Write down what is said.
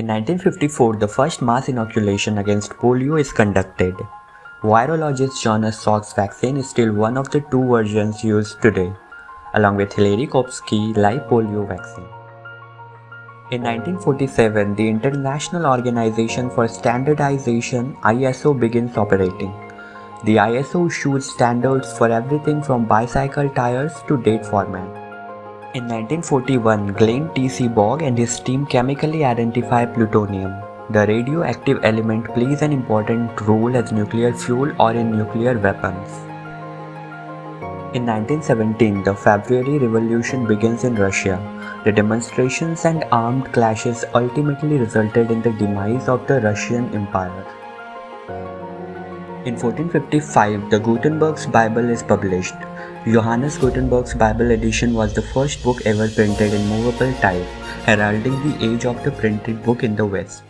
In 1954, the first mass inoculation against polio is conducted. Virologist Jonas Salk's vaccine is still one of the two versions used today, along with Hilary Koprowski live polio vaccine. In 1947, the International Organization for Standardization ISO begins operating. The ISO issues standards for everything from bicycle tires to date format. In 1941, Glenn T. Seaborg and his team chemically identify plutonium. The radioactive element plays an important role as nuclear fuel or in nuclear weapons. In 1917, the February Revolution begins in Russia. The demonstrations and armed clashes ultimately resulted in the demise of the Russian Empire. In 1455, the Gutenberg's Bible is published. Johannes Gutenberg's Bible edition was the first book ever printed in movable type, heralding the age of the printed book in the West.